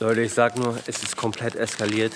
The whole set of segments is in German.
Leute, ich sag nur, es ist komplett eskaliert.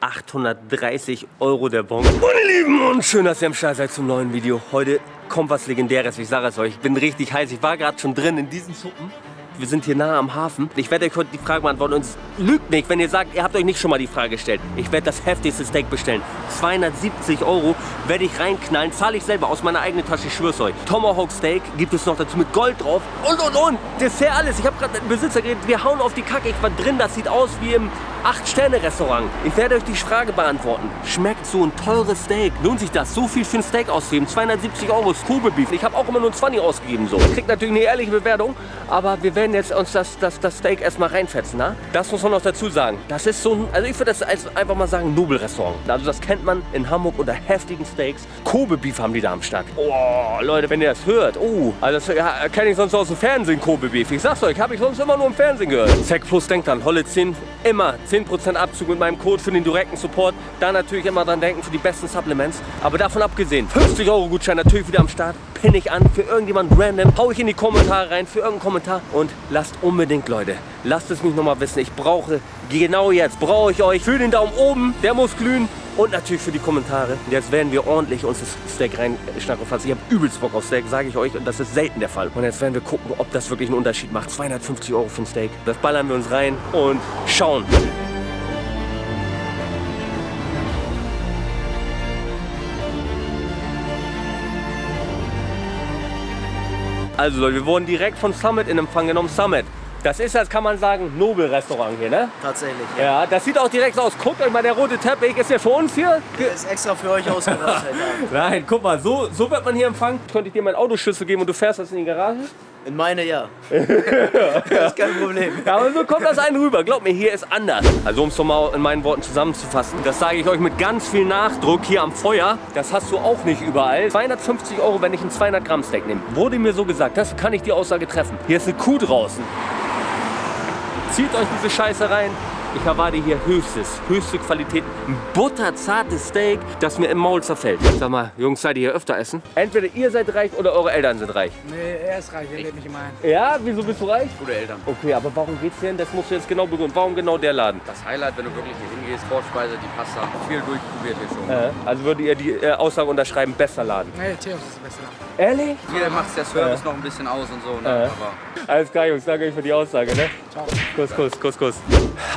830 Euro der Bon. Meine Lieben, und schön, dass ihr am Start seid zum neuen Video. Heute kommt was Legendäres, ich sage es euch. Ich bin richtig heiß. Ich war gerade schon drin in diesen Suppen. Wir sind hier nahe am Hafen. Ich werde euch heute die Frage beantworten und es lügt nicht, wenn ihr sagt, ihr habt euch nicht schon mal die Frage gestellt. Ich werde das heftigste Steak bestellen. 270 Euro werde ich reinknallen, zahle ich selber aus meiner eigenen Tasche, ich schwör's euch. Tomahawk Steak gibt es noch dazu mit Gold drauf und und und. Dessert alles. Ich habe gerade mit dem Besitzer geredet, wir hauen auf die Kacke. Ich war drin, das sieht aus wie im 8-Sterne-Restaurant. Ich werde euch die Frage beantworten. Schmeckt so ein teures Steak? Lohnt sich das, so viel für ein Steak auszugeben? 270 Euro ist Kobe Beef. Ich habe auch immer nur 20 ausgegeben. So. Kriegt natürlich eine ehrliche Bewertung, aber wir werden jetzt uns das, das, das Steak erstmal reinfetzen. Na? Das muss man noch dazu sagen. Das ist so ein, also ich würde das einfach mal sagen, Nobelrestaurant. Also das kennt man in Hamburg unter heftigen Steaks. Kobe Beef haben die da am Start. Oh, Leute, wenn ihr das hört. Oh, also das ja, kenne ich sonst aus dem Fernsehen, Kobe Beef. Ich sag's euch, habe ich sonst immer nur im Fernsehen gehört. Zack Plus denkt dann, Holle 10, immer 10% Abzug mit meinem Code für den direkten Support. Da natürlich immer dran denken für die besten Supplements. Aber davon abgesehen, 50 Euro Gutschein natürlich wieder am Start. Pinne ich an für irgendjemand random. Hau ich in die Kommentare rein für irgendeinen Kommentar. Und lasst unbedingt, Leute, lasst es mich nochmal wissen. Ich brauche, genau jetzt, brauche ich euch für den Daumen oben. Der muss glühen. Und natürlich für die Kommentare. Und jetzt werden wir ordentlich uns das Steak reinschnacken. Ich habe übelst Bock auf Steak, sage ich euch. Und das ist selten der Fall. Und jetzt werden wir gucken, ob das wirklich einen Unterschied macht. 250 Euro für ein Steak. Das ballern wir uns rein und schauen. Also Leute, wir wurden direkt von Summit in Empfang genommen. Summit, das ist, das kann man sagen, Nobelrestaurant hier, ne? Tatsächlich, ja. ja. das sieht auch direkt so aus. Guckt euch mal, der rote Teppich ist ja für uns hier. Der ist extra für euch ausgedacht. Nein, guck mal, so, so wird man hier empfangen. Könnte ich dir meinen Autoschlüssel geben und du fährst das in die Garage? In meine ja. das ist kein Problem. Ja, aber so kommt das einen rüber. Glaub mir, hier ist anders. Also um es mal in meinen Worten zusammenzufassen, das sage ich euch mit ganz viel Nachdruck hier am Feuer. Das hast du auch nicht überall. 250 Euro, wenn ich ein 200 Gramm Steak nehme. Wurde mir so gesagt, das kann ich die Aussage treffen. Hier ist eine Kuh draußen. Zieht euch diese Scheiße rein. Ich erwarte hier höchstes, höchste Qualität. Ein butterzartes Steak, das mir im Maul zerfällt. Sag mal, Jungs, seid ihr hier öfter essen? Entweder ihr seid reich oder eure Eltern sind reich. Nee, er ist reich, er lädt mich immer ein. Ja, wieso bist du reich? Gute Eltern. Okay, aber warum geht's hier hin? Das musst du jetzt genau begründen. Warum genau der Laden? Das Highlight, wenn du wirklich hier hingehst, Vorspeise, die Pasta, viel durchprobiert hier schon. Äh, also würdet ihr die äh, Aussage unterschreiben, besser Laden? Nee, Theos ist der beste Laden. Ehrlich? Hier macht der Service noch ein bisschen aus und so, ne? Äh. aber Alles klar, Jungs, danke euch für die Aussage, ne? Ciao. Kuss, Kuss, Kuss, Kuss.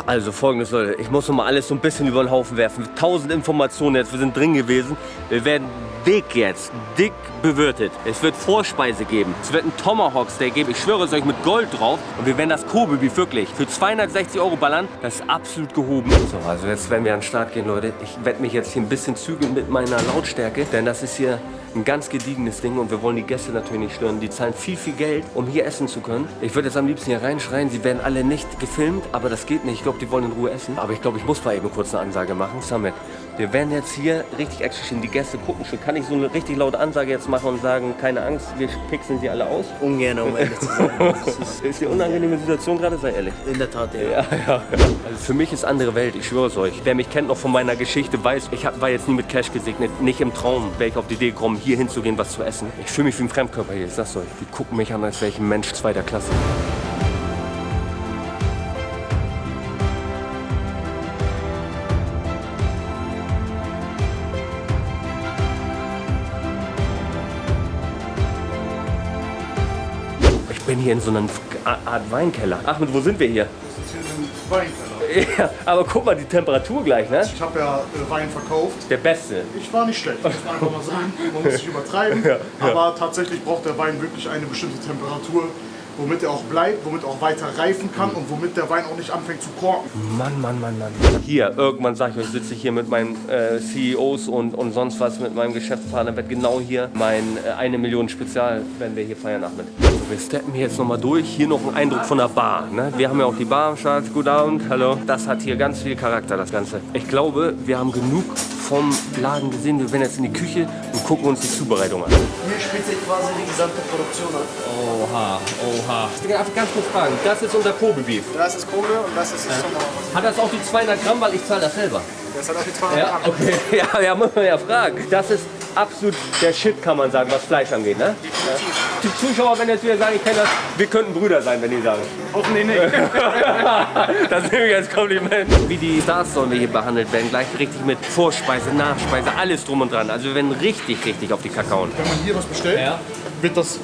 Also folgendes, Leute. Ich muss noch mal alles so ein bisschen über den Haufen werfen. Tausend Informationen jetzt, wir sind drin gewesen. Wir werden dick jetzt, dick bewirtet. Es wird Vorspeise geben. Es wird ein Tomahawk Steak geben. Ich schwöre es euch mit Gold drauf. Und wir werden das Kobe Beef wirklich für 260 Euro ballern. Das ist absolut gehoben. So, also jetzt werden wir an den Start gehen, Leute. Ich werde mich jetzt hier ein bisschen zügeln mit meiner Lautstärke. Denn das ist hier ein ganz gediegenes Ding und wir wollen die Gäste natürlich nicht stören. Die zahlen viel, viel Geld, um hier essen zu können. Ich würde jetzt am liebsten hier reinschreien, sie werden alle nicht gefilmt, aber das geht nicht. Ich glaube, die wollen in Ruhe essen. Aber ich glaube, ich muss mal eben kurz eine Ansage machen. Samet, wir werden jetzt hier richtig action Die Gäste gucken schon. Kann ich so eine richtig laute Ansage jetzt machen und sagen, keine Angst, wir pixeln sie alle aus? Ungern, um ehrlich zu sein. ist die unangenehme Situation gerade, sei ehrlich. In der Tat, ja. Ja, ja, ja. Also für mich ist andere Welt, ich schwöre es euch. Wer mich kennt noch von meiner Geschichte, weiß, ich hab, war jetzt nie mit Cash gesegnet. Nicht im Traum wäre ich auf die Idee gekommen, hier hinzugehen, was zu essen. Ich fühle mich wie ein Fremdkörper hier, ich sag's euch. Die gucken mich an, als wäre ich ein Mensch zweiter Klasse. Bin hier in so einer Art Weinkeller. Ahmed, wo sind wir hier? Das ist hier ein Weinkeller. Ja, aber guck mal die Temperatur gleich, ne? Ich habe ja äh, Wein verkauft. Der beste. Ich war nicht schlecht, muss man einfach mal sagen. Man muss nicht übertreiben. Aber tatsächlich braucht der Wein wirklich eine bestimmte Temperatur, womit er auch bleibt, womit er auch weiter reifen kann und womit der Wein auch nicht anfängt zu korken. Mann, Mann, Mann, Mann. Hier, irgendwann sag ich euch, sitze ich hier mit meinen äh, CEOs und, und sonst was, mit meinem Geschäftspartner, wird genau hier mein äh, eine Million Spezial, werden wir hier feiern, Ahmed. So, wir steppen hier jetzt nochmal durch. Hier noch ein Eindruck von der Bar. Ne? Wir haben ja auch die Bar am Start. Guten Abend, hallo. Das hat hier ganz viel Charakter, das Ganze. Ich glaube, wir haben genug vom Laden gesehen. Wir werden jetzt in die Küche und gucken uns die Zubereitung an. Hier spielt sich quasi die gesamte Produktion an. Oha, oha. Ich darf ganz kurz fragen, das ist unser Kobe Beef. Das ist Kohle und das ist das Tomahawk. Hat das auch die 200 Gramm, weil ich zahle das selber? Das hat auch die 200 Ja, Gramm. okay. Ja, ja, muss man ja fragen. Das ist absolut der Shit, kann man sagen, was Fleisch angeht, ne? Die Zuschauer werden jetzt wieder sagen, ich kenne das, wir könnten Brüder sein, wenn die sagen. Hoffentlich nicht. das nehme ich als Kompliment. Wie die Stars sollen wir hier behandelt werden, gleich richtig mit Vorspeise, Nachspeise, alles drum und dran. Also wir werden richtig, richtig auf die Kakaoen. Wenn man hier was bestellt, Ja. wird das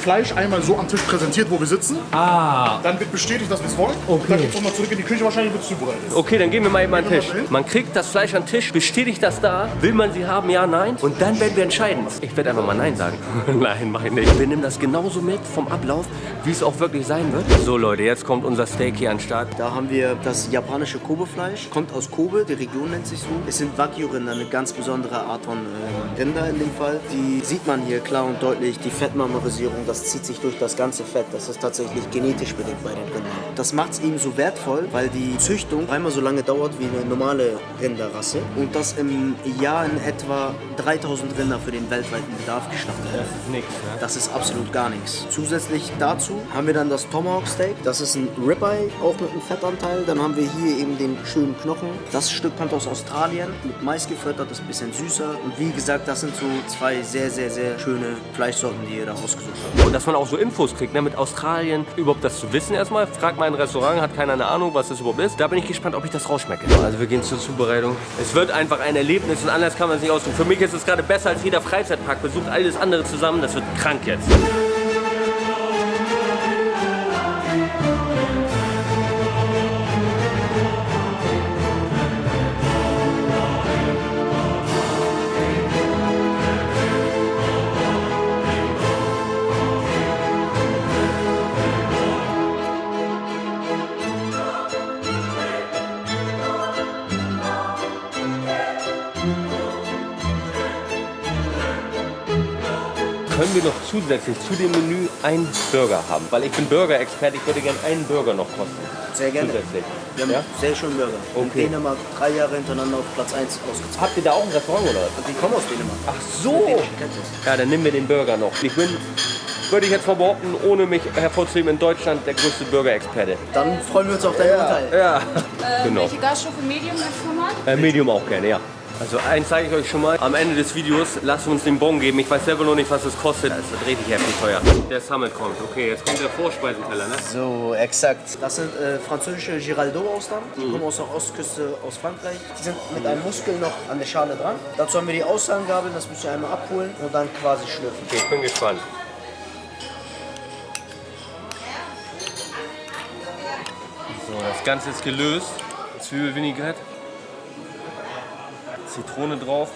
Fleisch einmal so am Tisch präsentiert, wo wir sitzen. Ah. Dann wird bestätigt, dass wir es wollen. Okay. Dann geht es nochmal zurück in die Küche, wahrscheinlich wird es zubereitet. Okay, dann gehen wir mal eben an den Tisch. Man kriegt das Fleisch an den Tisch, bestätigt das da, will man sie haben, ja, nein. Und dann werden wir entscheiden. Ich werde einfach mal nein sagen. nein, mach ich nicht. Wir nehmen das genauso mit vom Ablauf, wie es auch wirklich sein wird. So Leute, jetzt kommt unser Steak hier an den Start. Da haben wir das japanische Kobe-Fleisch. Kommt aus Kobe, die Region nennt sich so. Es sind Wagyu-Rinder, eine ganz besondere Art von äh, Rinder in dem Fall. Die sieht man hier klar und deutlich. Die Fettmarmorisierung, das zieht sich durch das ganze Fett. Das ist tatsächlich genetisch bedingt bei den Rindern. Das macht es eben so wertvoll, weil die Züchtung einmal so lange dauert wie eine normale Rinderrasse. Und das im Jahr in etwa 3000 Rinder für den weltweiten Bedarf geschlachtet werden. Nix, ne? Das ist absolut gar nichts. Zusätzlich dazu haben wir dann das Tomahawk Steak. Das ist ein Ribeye, auch mit einem Fettanteil. Dann haben wir hier eben den schönen Knochen. Das Stück kommt aus Australien, mit Mais gefüttert, ist ein bisschen süßer. Und wie gesagt, das sind so zwei sehr, sehr, sehr schöne Fleischsorten, die ihr da ausgesucht habt. Und dass man auch so Infos kriegt, ne, mit Australien, überhaupt das zu wissen erstmal. Fragt mal ein Restaurant, hat keiner eine Ahnung, was das überhaupt ist. Da bin ich gespannt, ob ich das rausschmecke. Also wir gehen zur Zubereitung. Es wird einfach ein Erlebnis und anders kann man es nicht ausdrücken. Für mich ist es gerade besser als jeder Freizeitpark. Besucht alles andere zusammen, das wird krank jetzt. Können wir noch zusätzlich zu dem Menü einen Burger haben? Weil ich bin Burger-Experte, ich würde gerne einen Burger noch kosten. Sehr gerne. Zusätzlich. Wir haben Ja? sehr schönen Burger. In Okay. Dänemark drei Jahre hintereinander auf Platz 1 ausgezeichnet. Habt ihr da auch ein Restaurant oder was? Die kommen aus Dänemark. Ach so. Ja, dann nehmen wir den Burger noch. Ich bin, würde ich jetzt mal behaupten, ohne mich hervorzuheben, in Deutschland der größte Burger-Experte. Dann freuen wir uns auf dein Urteil. Ja, Äh, genau. Welche Gaststufe Medium jetzt nochmal? Äh, Medium auch gerne, ja. Also eins zeige ich euch schon mal. Am Ende des Videos lasst uns den Bon geben. Ich weiß selber noch nicht, was das kostet. Das wird richtig heftig teuer. Der Summit kommt. Okay, jetzt kommt der Vorspeisenteller, ne? So, exakt. Das sind äh, französische Giraldo-Austern. Die kommen aus der Ostküste aus Frankreich. Die sind mit einem Muskel noch an der Schale dran. Dazu haben wir die Aussagengabeln, das müsst ihr einmal abholen und dann quasi schlürfen. Okay, ich bin gespannt. So, das Ganze ist gelöst. Zwiebelvinaigrette. Zitrone drauf.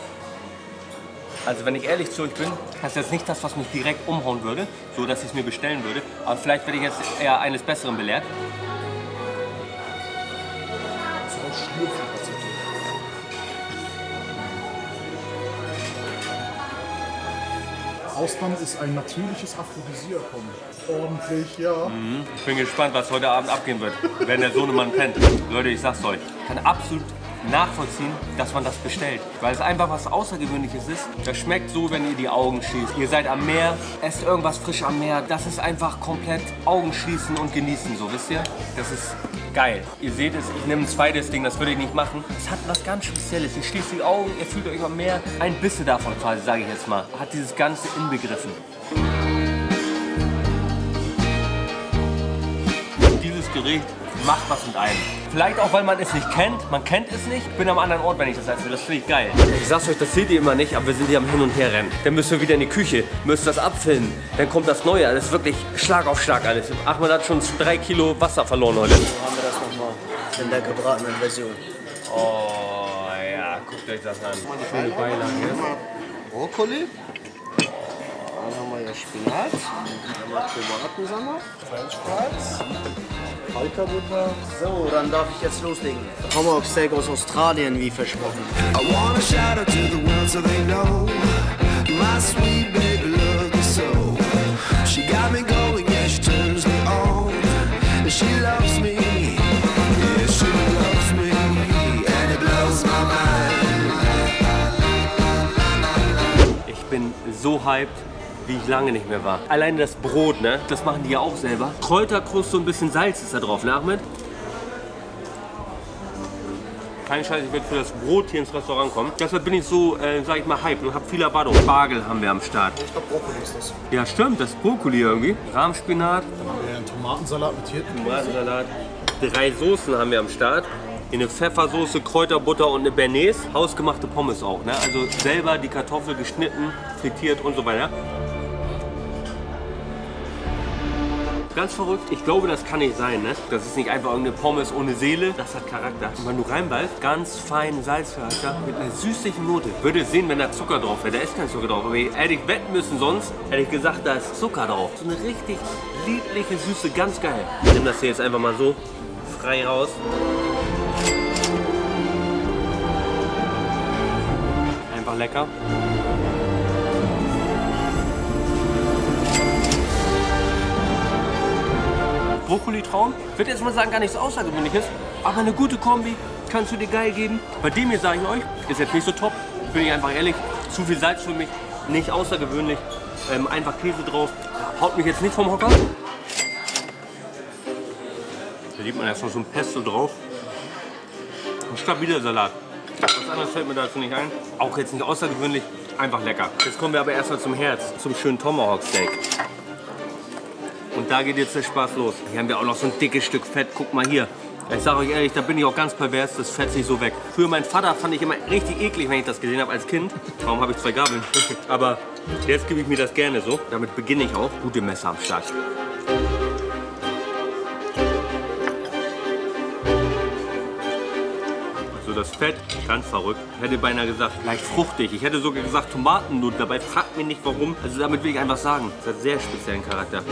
Also wenn ich ehrlich zu euch bin, das ist jetzt nicht das, was mich direkt umhauen würde, so dass ich es mir bestellen würde. Aber vielleicht werde ich jetzt eher eines Besseren belehrt. Austern ist ein natürliches Aphrodisiakum. Ordentlich, ja. Ich bin gespannt, was heute Abend abgehen wird, wenn der Sohnemann pennt. Leute, ich sag's euch, kann absolut nachvollziehen, dass man das bestellt. Weil es einfach was Außergewöhnliches ist. Das schmeckt so, wenn ihr die Augen schließt. Ihr seid am Meer, esst irgendwas frisch am Meer. Das ist einfach komplett Augen schließen und genießen, so wisst ihr? Das ist geil. Ihr seht es, ich nehme ein zweites Ding, das würde ich nicht machen. Es hat was ganz Spezielles. Ihr schließt die Augen, ihr fühlt euch am Meer. Ein bisschen davon quasi, sage ich jetzt mal, hat dieses Ganze inbegriffen. Dieses Gericht macht was mit einem. Vielleicht auch, weil man es nicht kennt. Man kennt es nicht. Ich bin am anderen Ort, wenn ich das esse. Das finde ich geil. Ich sag's euch, das seht ihr immer nicht, aber wir sind hier am Hin und Her rennen. Dann müssen wir wieder in die Küche, müssen das abfilmen. Dann kommt das Neue. Das ist wirklich Schlag auf Schlag alles. Achmed hat schon drei Kilo Wasser verloren heute. So haben wir das nochmal in der gebratenen Version. Oh ja, guckt euch das an. Schöne Beilage. Brokkoli. Dann haben wir hier Spinat. Dann haben wir Tomatensalat. French Fries. Kalterbutter. So, dann darf ich jetzt loslegen. Tomahawk Steak aus Australien, wie versprochen. I wanna shout out to the world so they know my sweet baby loves me so. She got me going, yeah, she turns me on. And she loves me, yeah, she loves me, and it blows my mind. Ich bin so hyped, wie ich lange nicht mehr war. Alleine das Brot, ne? Das machen die ja auch selber. Kräuterkruste und ein bisschen Salz ist da drauf, ne Ahmed? kein Scheiß, ich werde für das Brot hier ins Restaurant kommen. Deshalb bin ich so, äh, sag ich mal, hype und habe viel Erwartung. Spargel haben wir am Start. Ich glaube, Brokkoli ist das. Ja, stimmt, das ist Brokkoli irgendwie. Rahmspinat, Dann haben wir einen Tomatensalat mit Hirten. Tomatensalat. Drei Soßen haben wir am Start. Hier Eine Pfeffersoße, Kräuterbutter und eine Bernays. Hausgemachte Pommes auch, ne? Also selber die Kartoffel geschnitten, frittiert und so weiter. Ganz verrückt. Ich glaube, das kann nicht sein, ne? Das ist nicht einfach irgendeine Pommes ohne Seele. Das hat Charakter. Und wenn du reinbeißt, ganz feinen Salzcharakter mit einer süßlichen Note. Würde sehen, wenn da Zucker drauf wäre. Da ist kein Zucker drauf. Aber hätte ich wetten müssen sonst, hätte ich gesagt, da ist Zucker drauf. So eine richtig liebliche Süße, ganz geil. Ich nehme das hier jetzt einfach mal so frei raus. Einfach lecker. Brokkoli-Traum. Ich würde jetzt mal sagen, gar nichts Außergewöhnliches, aber eine gute Kombi kannst du dir geil geben. Bei dem hier sage ich euch, ist jetzt nicht so top, bin ich einfach ehrlich. Zu viel Salz für mich, nicht außergewöhnlich. Ähm, einfach Käse drauf, haut mich jetzt nicht vom Hocker. Da sieht man erstmal so ein Pesto drauf. Ein stabiler Salat. Was anderes fällt mir dazu nicht ein. Auch jetzt nicht außergewöhnlich, einfach lecker. Jetzt kommen wir aber erstmal zum Herz, zum schönen Tomahawk Steak. Und da geht jetzt der Spaß los. Hier haben wir auch noch so ein dickes Stück Fett. Guck mal hier. Ich sage euch ehrlich, da bin ich auch ganz pervers, das fetzt sich so weg. Für meinen Vater fand ich immer richtig eklig, wenn ich das gesehen habe als Kind. Warum habe ich zwei Gabeln? Aber jetzt gebe ich mir das gerne so. Damit beginne ich auch. Gute Messer am Start. Also das Fett, ganz verrückt. Ich hätte beinahe gesagt, leicht fruchtig. Ich hätte sogar gesagt Tomatennut. Dabei fragt mich nicht warum. Also damit will ich einfach sagen, das hat sehr speziellen Charakter.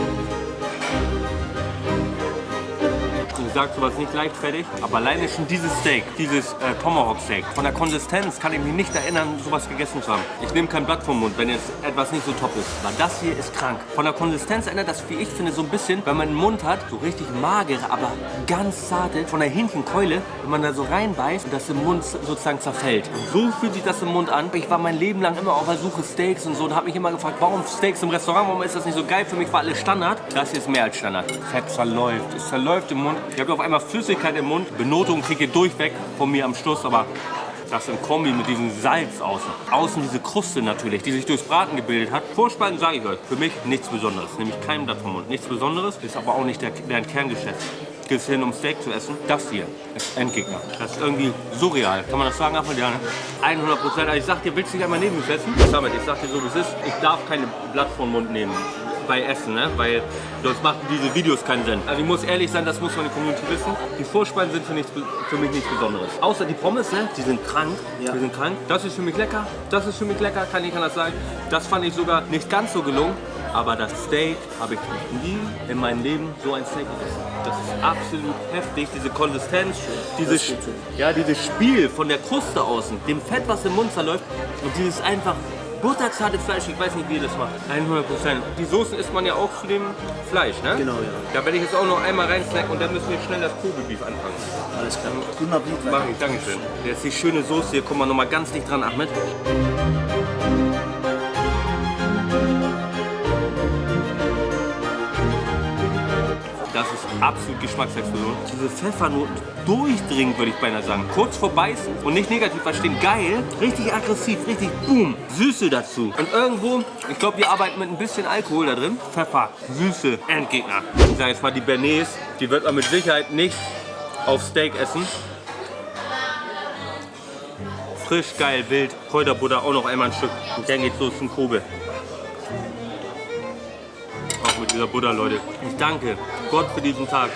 Sag sowas nicht leichtfertig, aber alleine schon dieses Steak, dieses äh, Tomahawk Steak, von der Konsistenz kann ich mich nicht erinnern, sowas gegessen zu haben. Ich nehme kein Blatt vom Mund, wenn jetzt etwas nicht so top ist. Aber das hier ist krank. Von der Konsistenz erinnert das, wie ich finde, so ein bisschen, wenn man einen Mund hat, so richtig magere, aber ganz zarte, von der Hähnchenkeule, wenn man da so reinbeißt und das im Mund sozusagen zerfällt. So fühlt sich das im Mund an. Ich war mein Leben lang immer auf der Suche Steaks und so und habe mich immer gefragt, warum Steaks im Restaurant, warum ist das nicht so geil? Für mich war alles Standard. Das hier ist mehr als Standard. Fett zerläuft, es zerläuft im Mund. Ich habe auf einmal Flüssigkeit im Mund. Benotung kriege ich durchweg von mir am Schluss, aber das im Kombi mit diesem Salz außen. Außen diese Kruste natürlich, die sich durchs Braten gebildet hat. Vorspeisen sage ich euch, für mich nichts Besonderes. Nämlich kein Blatt vom Mund. Nichts Besonderes, ist aber auch nicht der, deren Kerngeschäft. Geht hin, um Steak zu essen? Das hier ist Endgegner. Das ist irgendwie surreal. Kann man das sagen, Ahmed? Ja, ne? 100 Prozent. Also ich sag dir, willst du dich einmal neben mir setzen? Damit, ich sag dir so, wie es ist. Ich darf keine Blatt vom Mund nehmen bei Essen, ne? weil sonst machen diese Videos keinen Sinn. Also ich muss ehrlich sein, das muss meine Community wissen. Die Vorspeisen sind für, nichts, für mich nichts Besonderes. Außer die Pommes, ne? die sind krank. Ja. Die sind krank. Das ist für mich lecker. Das ist für mich lecker, kann ich anders sagen. Das fand ich sogar nicht ganz so gelungen. Aber das Steak habe ich nie in meinem Leben so ein Steak gegessen. Das ist absolut heftig, diese Konsistenz, dieses, ja, dieses Spiel von der Kruste außen, dem Fett, was im Mund zerläuft und dieses einfach butterzarte Fleisch, ich weiß nicht, wie ihr das macht. 100 Prozent. Die Soßen isst man ja auch zu dem Fleisch, ne? Genau, ja. Da werde ich jetzt auch noch einmal reinsnacken und dann müssen wir schnell das Kobe-Beef anfangen. Alles klar. Guten Appetit. Mach ich, Dankeschön. Jetzt die schöne Soße hier, guck mal noch mal ganz dicht dran, Ahmed. Absolut Geschmacksexplosion. Diese Pfeffernoten durchdringend, würde ich beinahe sagen. Kurz vorbeißen und nicht negativ verstehen. Geil, richtig aggressiv, richtig boom. Süße dazu. Und irgendwo, ich glaube, wir arbeiten mit ein bisschen Alkohol da drin. Pfeffer, Süße, Endgegner. Ich sage jetzt mal, die Bernays, die wird man mit Sicherheit nicht auf Steak essen. Frisch, geil, wild, Kräuterbutter, auch noch einmal ein Stück. Und dann geht's los zum Kobe. Dieser Butter, Leute. Ich danke Gott für diesen Tag.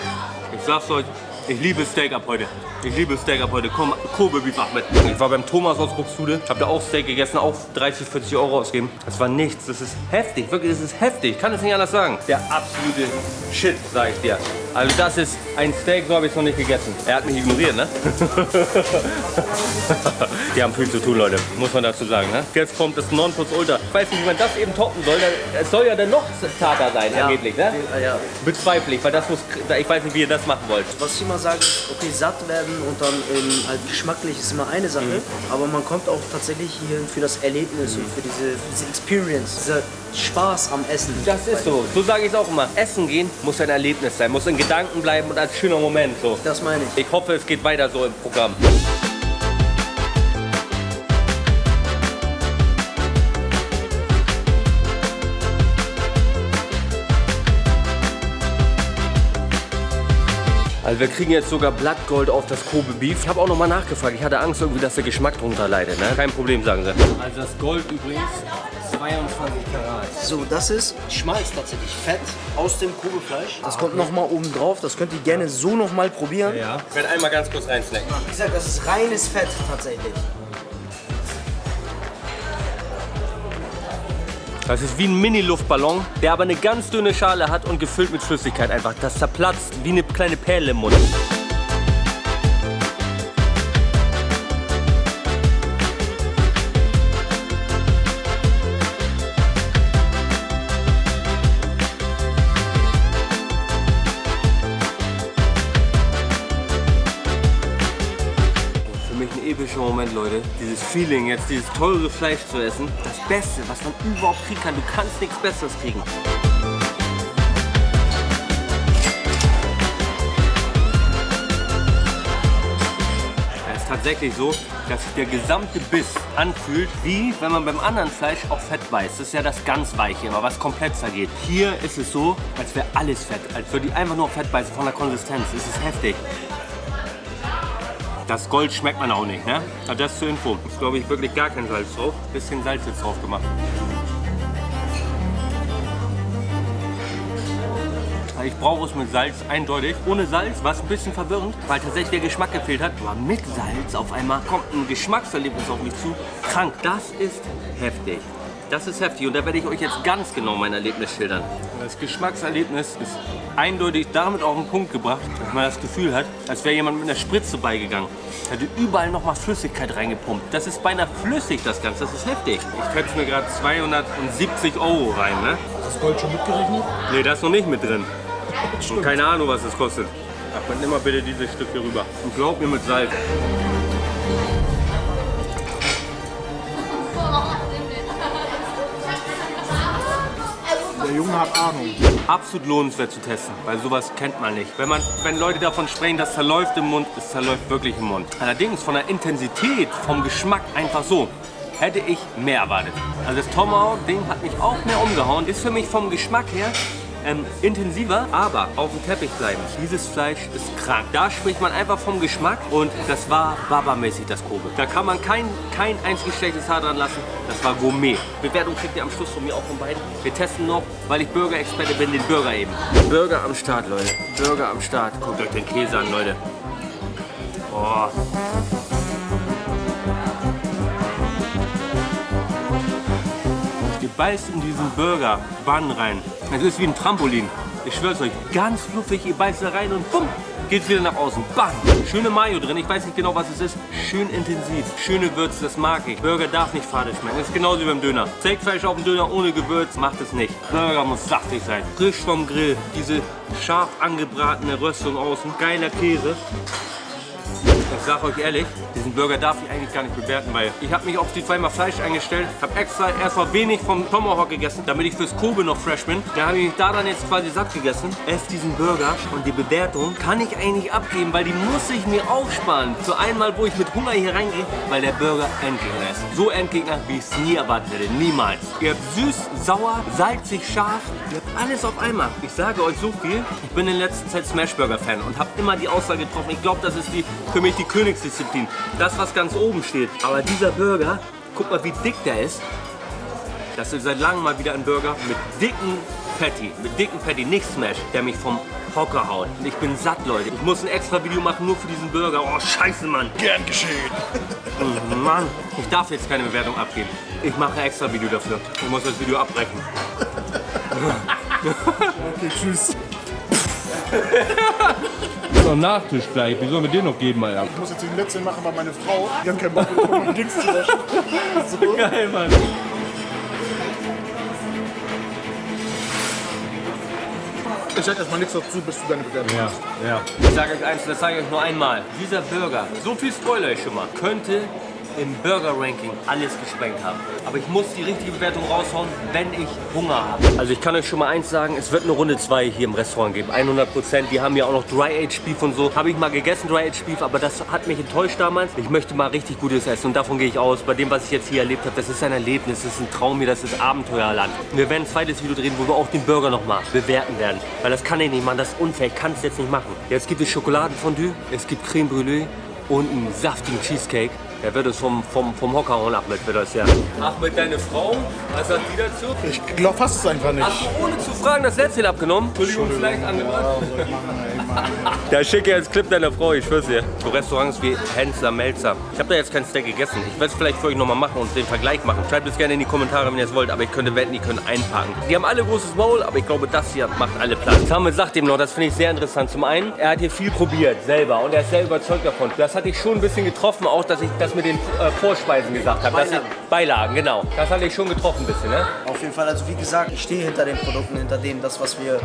Ich sag's euch, ich liebe Steak ab heute. Ich liebe Steak ab heute. Komm, Kobe Beef Ahmed. Ich war beim Thomas aus Buxtehude, hab da auch Steak gegessen, auch 30, 40 Euro ausgeben. Das war nichts, das ist heftig, wirklich, das ist heftig. Ich kann es nicht anders sagen. Der absolute Shit, sag ich dir. Also das ist ein Steak, so habe ich es noch nicht gegessen. Er hat mich ignoriert, ne? Die haben viel zu tun, Leute, muss man dazu sagen. Ne? Jetzt kommt das Nonplusultra. Ich weiß nicht, wie man das eben toppen soll. Es soll ja dann noch zarter sein, angeblich. Ne? Ja, ja. Bezweifle ich, weil das muss, ich weiß nicht, wie ihr das machen wollt. Was ich immer sage, okay, satt werden und dann ähm, halt geschmacklich ist immer eine Sache, Mhm. aber man kommt auch tatsächlich hier für das Erlebnis und für diese, für diese Experience, dieser Spaß am Essen. Das ist so. So sage ich es auch immer. Essen gehen muss ein Erlebnis sein, muss in Gedanken bleiben und als schöner Moment. So. Das meine ich. Ich hoffe, es geht weiter so im Programm. Also wir kriegen jetzt sogar Blattgold auf das Kobe Beef. Ich habe auch noch mal nachgefragt. Ich hatte Angst irgendwie, dass der Geschmack drunter leidet. Ne? Kein Problem, sagen sie. Also das Gold übrigens 22 Karat. So, das ist Schmalz tatsächlich. Fett aus dem Kobefleisch. Das kommt nochmal oben drauf. Das könnt ihr gerne so nochmal probieren. Ja. Ich werde einmal ganz kurz reinsnacken. Wie gesagt, das ist reines Fett tatsächlich. Das ist wie ein Mini-Luftballon, der aber eine ganz dünne Schale hat und gefüllt mit Flüssigkeit einfach. Das zerplatzt wie eine kleine Perle im Mund. Moment, Leute. Dieses Feeling, jetzt dieses teure Fleisch zu essen. Das Beste, was man überhaupt kriegen kann. Du kannst nichts Besseres kriegen. Es ist tatsächlich so, dass sich der gesamte Biss anfühlt, wie wenn man beim anderen Fleisch auch Fett beißt. Das ist ja das ganz Weiche, immer was komplett zergeht. Hier ist es so, als wäre alles Fett, als würde ich einfach nur Fett beißen von der Konsistenz. Es ist heftig. Das Gold schmeckt man auch nicht, ne? Also das zur Info. Ist, glaube ich, wirklich gar kein Salz drauf. Bisschen Salz jetzt drauf gemacht. Ich brauche es mit Salz eindeutig. Ohne Salz war es ein bisschen verwirrend, weil tatsächlich der Geschmack gefehlt hat. Aber mit Salz auf einmal kommt ein Geschmackserlebnis auf mich zu. Krank. Das ist heftig. Das ist heftig und da werde ich euch jetzt ganz genau mein Erlebnis schildern. Das Geschmackserlebnis ist eindeutig damit auf den Punkt gebracht, dass man das Gefühl hat, als wäre jemand mit einer Spritze beigegangen. Hatte überall nochmal Flüssigkeit reingepumpt. Das ist beinahe flüssig, das Ganze. Das ist heftig. Ich schätze mir gerade 270 Euro rein, ne? Das Gold schon mitgerechnet? Nee, da ist noch nicht mit drin. Und keine Ahnung, was das kostet. Ach, nimm mal bitte dieses Stück hier rüber. Und glaub mir mit Salz. Junge hat Ahnung. Absolut lohnenswert zu testen, weil sowas kennt man nicht. Wenn, man, wenn Leute davon sprechen, das zerläuft im Mund, es zerläuft wirklich im Mund. Allerdings von der Intensität, vom Geschmack einfach so, hätte ich mehr erwartet. Also das Tomahawk-Ding hat mich auch mehr umgehauen. Ist für mich vom Geschmack her ähm, intensiver, aber auf dem Teppich bleiben. Dieses Fleisch ist krank. Da spricht man einfach vom Geschmack und das war Baba-mäßig, das Kobe. Da kann man kein, kein einziges schlechtes Haar dran lassen. Das war Gourmet. Bewertung kriegt ihr am Schluss von mir auch von beiden. Wir testen noch, weil ich Burger-Experte bin, den Burger eben. Burger am Start, Leute. Burger am Start. Guckt euch den Käse an, Leute. Oh. Ihr beißt in diesen Burger Bann rein. Es ist wie ein Trampolin. Ich schwör's euch, ganz fluffig, ihr beißt da rein und bumm, geht's wieder nach außen. Bam! Schöne Mayo drin, ich weiß nicht genau, was es ist. Schön intensiv, schöne Würze, das mag ich. Burger darf nicht fade schmecken, das ist genauso wie beim Döner. Steakfleisch auf dem Döner ohne Gewürz macht es nicht. Burger muss saftig sein. Frisch vom Grill, diese scharf angebratene Röstung außen, geiler Käse. Ich sag euch ehrlich, diesen Burger darf ich eigentlich gar nicht bewerten, weil ich habe mich auf die zweimal Fleisch eingestellt, habe extra erstmal wenig vom Tomahawk gegessen, damit ich fürs Kobe noch fresh bin. Da habe ich mich da dann jetzt quasi satt gegessen. Ess diesen Burger und die Bewertung kann ich eigentlich abgeben, weil die muss ich mir aufsparen. Zu einmal, wo ich mit Hunger hier reingehe, weil der Burger Endgegner ist. So Endgegner, wie ich es nie erwartet hätte. Niemals. Ihr habt süß, sauer, salzig, scharf. Ihr habt alles auf einmal. Ich sage euch so viel, ich bin in letzter Zeit Smashburger-Fan und habe immer die Aussage getroffen, ich glaube, das ist die, für mich die Königsdisziplin. Das, was ganz oben steht. Aber dieser Burger, guck mal, wie dick der ist. Das ist seit langem mal wieder ein Burger mit dicken Patty. Mit dicken Patty, nicht Smash, der mich vom Hocker haut. Und ich bin satt, Leute. Ich muss ein extra Video machen, nur für diesen Burger. Oh, scheiße, Mann. Gern geschehen. Oh, Mann. Ich darf jetzt keine Bewertung abgeben. Ich mache ein extra Video dafür. Ich muss das Video abbrechen. Okay, tschüss. noch Nachtisch gleich. Wie sollen wir den noch geben, Alter? Ich muss jetzt den letzten machen, weil meine Frau, die hat keinen Bock bekommen, mein Dings zu waschen. So. Geil, Mann. Ich sag erstmal nichts dazu, bis du deine Bewertung Ja, hast. ja. Ich sage euch eins, das sage ich euch nur einmal. Dieser Burger, so viel Spoiler ich schon mal, könnte im Burger-Ranking alles gesprengt haben. Aber ich muss die richtige Bewertung raushauen, wenn ich Hunger habe. Also ich kann euch schon mal eins sagen, es wird eine Runde 2 hier im Restaurant geben. 100 Prozent. Die haben ja auch noch Dry-Aged Beef und so. Habe ich mal gegessen, Dry-Aged Beef, aber das hat mich enttäuscht damals. Ich möchte mal richtig gutes essen und davon gehe ich aus. Bei dem, was ich jetzt hier erlebt habe, das ist ein Erlebnis, das ist ein Traum hier, das ist Abenteuerland. Wir werden ein zweites Video drehen, wo wir auch den Burger nochmal bewerten werden. Weil das kann ich nicht machen, das ist unfair, ich kann es jetzt nicht machen. Jetzt gibt es Schokoladenfondue, es gibt Creme Brûlée und einen saftigen Cheesecake. Der wird es vom, vom, vom Hocker hauen, Ahmed, wird das ja. Ahmed, deine Frau, was sagt die dazu? Ich glaube fast es einfach nicht. Hast du ohne zu fragen das Lätzchen abgenommen? Entschuldigung, vielleicht angemacht. Da schicke jetzt Clip deiner Frau, ich schwör's dir. So Restaurants wie Hensler, Melzer. Ich habe da jetzt kein Steak gegessen. Ich werde es vielleicht für euch nochmal machen und den Vergleich machen. Schreibt es gerne in die Kommentare, wenn ihr es wollt. Aber ich könnte wetten, die können einpacken. Die haben alle großes Maul, aber ich glaube, das hier macht alle Platz. Samuel sagt ihm noch, das finde ich sehr interessant. Zum einen, er hat hier viel probiert, selber. Und er ist sehr überzeugt davon. Das hatte ich schon ein bisschen getroffen, auch, dass ich das mit den äh, Vorspeisen gesagt habe. Beilagen. Beilagen, genau. Das hatte ich schon getroffen ein bisschen, ne? Auf jeden Fall, also wie gesagt, ich stehe hinter den Produkten, hinter dem, das, was wir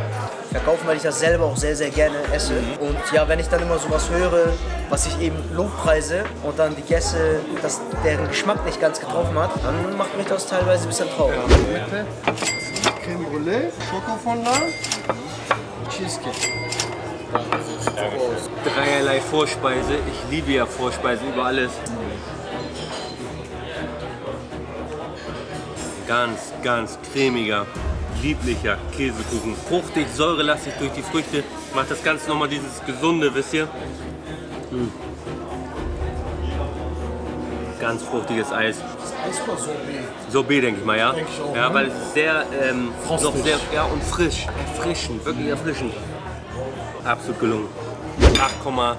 verkaufen, weil ich das selber auch sehr, sehr gerne esse. Und ja, wenn ich dann immer sowas höre, was ich eben Lobpreise und dann die Gäste, dass deren Geschmack nicht ganz getroffen hat, dann macht mich das teilweise ein bisschen traurig. Creme Brûlée, Schokofondant, Cheesecake. Dreierlei Vorspeise. Ich liebe ja Vorspeisen über alles. Ganz, ganz cremiger, lieblicher Käsekuchen. Fruchtig, säurelastig durch die Früchte. Macht das Ganze nochmal dieses Gesunde, wisst ihr? Mm. Ganz fruchtiges Eis. Eis oder Sorbet? Sorbet, denke ich mal, ja? Denke ich auch, ja, ne? weil es ist sehr, ähm, noch sehr, ja, und frisch, erfrischend, wirklich erfrischend. Absolut gelungen. 8,7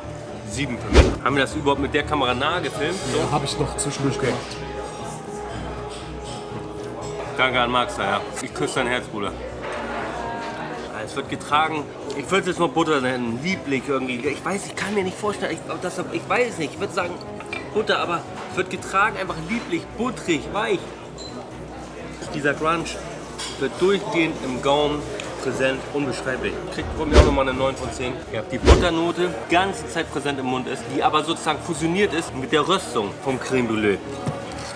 für mich. Haben wir das überhaupt mit der Kamera nahe gefilmt? So? Ja, habe ich noch zwischendurch gemacht. Danke an Max, ja. Ich küsse dein Herz, Bruder. Es wird getragen, ich würde es jetzt mal Butter nennen, lieblich irgendwie. Ich weiß, ich kann mir nicht vorstellen, ich, das, ich weiß es nicht, ich würde sagen Butter, aber es wird getragen, einfach lieblich, butterig, weich. Dieser Crunch wird durchgehend im Gaumen präsent, unbeschreiblich. Kriegt von mir nochmal eine 9 von 10. Ihr habt die Butternote die ganze Zeit präsent im Mund ist, die aber sozusagen fusioniert ist mit der Röstung vom Creme Brûlée.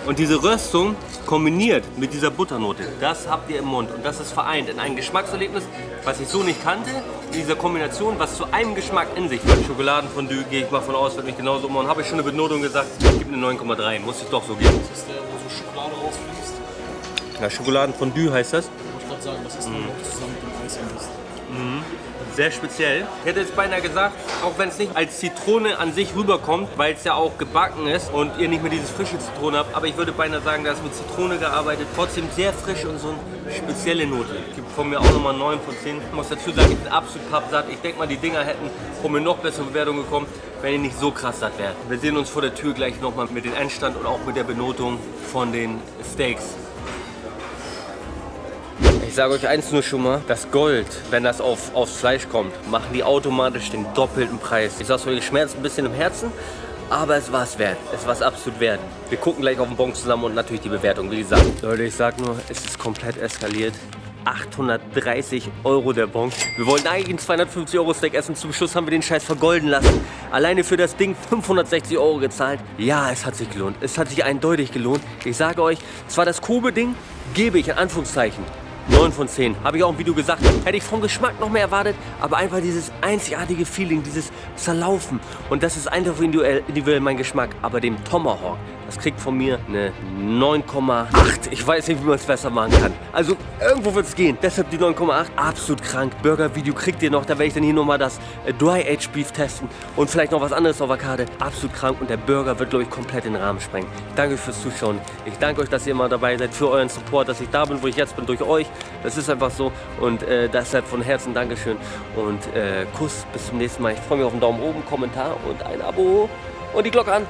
Und diese Röstung kombiniert mit dieser Butternote, das habt ihr im Mund und das ist vereint in ein Geschmackserlebnis, was ich so nicht kannte, in dieser Kombination, was zu einem Geschmack in sich hat. Schokoladenfondue gehe ich mal von aus, wird mich genauso umhauen. Habe ich schon eine Benotung gesagt, ich gebe eine 9,3, muss ich doch so geben. Das ist der, wo so Schokolade rausfließt. Ja, Schokoladenfondue heißt das. Ich wollte gerade sagen, das ist noch zusammen mit dem Eis besten. Sehr speziell. Ich hätte jetzt beinahe gesagt, auch wenn es nicht als Zitrone an sich rüberkommt, weil es ja auch gebacken ist und ihr nicht mehr dieses frische Zitrone habt, aber ich würde beinahe sagen, da ist mit Zitrone gearbeitet. Trotzdem sehr frisch und so eine spezielle Note. Gibt von mir auch nochmal 9 von 10. Ich muss dazu sagen, ich bin absolut pappsatt. Ich denke mal, die Dinger hätten von mir noch bessere Bewertungen bekommen, wenn ihr nicht so krass satt wärt. Wir sehen uns vor der Tür gleich nochmal mit dem Endstand und auch mit der Benotung von den Steaks. Ich sage euch eins nur schon mal, das Gold, wenn das auf, aufs Fleisch kommt, machen die automatisch den doppelten Preis. Ich sag's euch, schmerzt ein bisschen im Herzen, aber es war es wert. Es war es absolut wert. Wir gucken gleich auf den Bon zusammen und natürlich die Bewertung, wie gesagt. Leute, ich sag nur, es ist komplett eskaliert. 830 Euro der Bon. Wir wollten eigentlich einen 250 Euro Steak essen. Zum Schluss haben wir den Scheiß vergolden lassen. Alleine für das Ding 560 Euro gezahlt. Ja, es hat sich gelohnt. Es hat sich eindeutig gelohnt. Ich sage euch, zwar das Kobe-Ding gebe ich in Anführungszeichen 9 von 10. Habe ich auch im Video gesagt. Hätte ich vom Geschmack noch mehr erwartet, aber einfach dieses einzigartige Feeling, dieses Zerlaufen. Und das ist einfach individuell, mein Geschmack. Aber dem Tomahawk, das kriegt von mir eine 9,8. Ich weiß nicht, wie man es besser machen kann. Also irgendwo wird es gehen. Deshalb die 9,8. Absolut krank. Burger-Video kriegt ihr noch. Da werde ich dann hier nochmal das äh, Dry Aged Beef testen. Und vielleicht noch was anderes auf der Karte. Absolut krank. Und der Burger wird, glaube ich, komplett den Rahmen sprengen. Danke fürs Zuschauen. Ich danke euch, dass ihr immer dabei seid. Für euren Support, dass ich da bin, wo ich jetzt bin, durch euch. Das ist einfach so. Und äh, deshalb von Herzen Dankeschön. Und äh, Kuss. Bis zum nächsten Mal. Ich freue mich auf einen Daumen oben, Kommentar und ein Abo. Und die Glocke an.